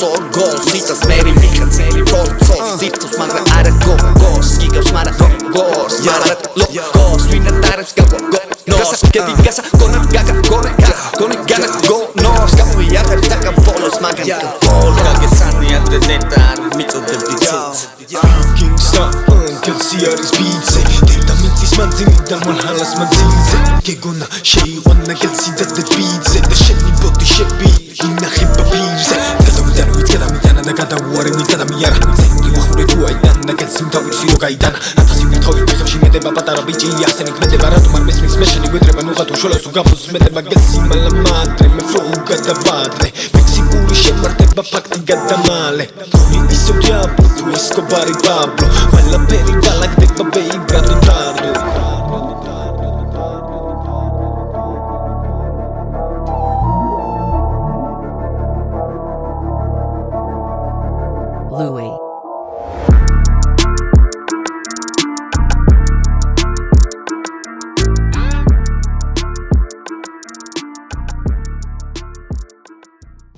σοργό. Ζήτω με ρημίχα τσέρι ρότσο. Ζήτω μαύρα άρα κοκκό. Σκίγκα σμάρα κοκκό. Σμάρα λογκό. Σου είναι τάρε κακό. Νόσα και την κάσα κόνα κακά. Κόνα κακά. Κόνα κακά. Κόνα κακά. Κόνα κακά. Κόνα κακά. Κόνα κακά. Κόνα κακά. Κόνα κακά. ნაგადა უარი ვიტანა მიარა წინდი ვახურე თუ აიდან ნაგადს იმთავირსიო გაიტანა ათასი ვირთხავი ფეხებში მედება პატარა ბიჭი ახსენე ქმედება რატომ არ მესმის მე შენი გვედრება ნუღა თუ შოლას თუ გაფოს მედება გაციმალა მადრე მე ფრო გადავადრე მექსიკური შემართება ფაქტი გადამალე ისევ დიაბლო თუ ესკობარი ბაბლო ყველაფერი გალაგდება ბეი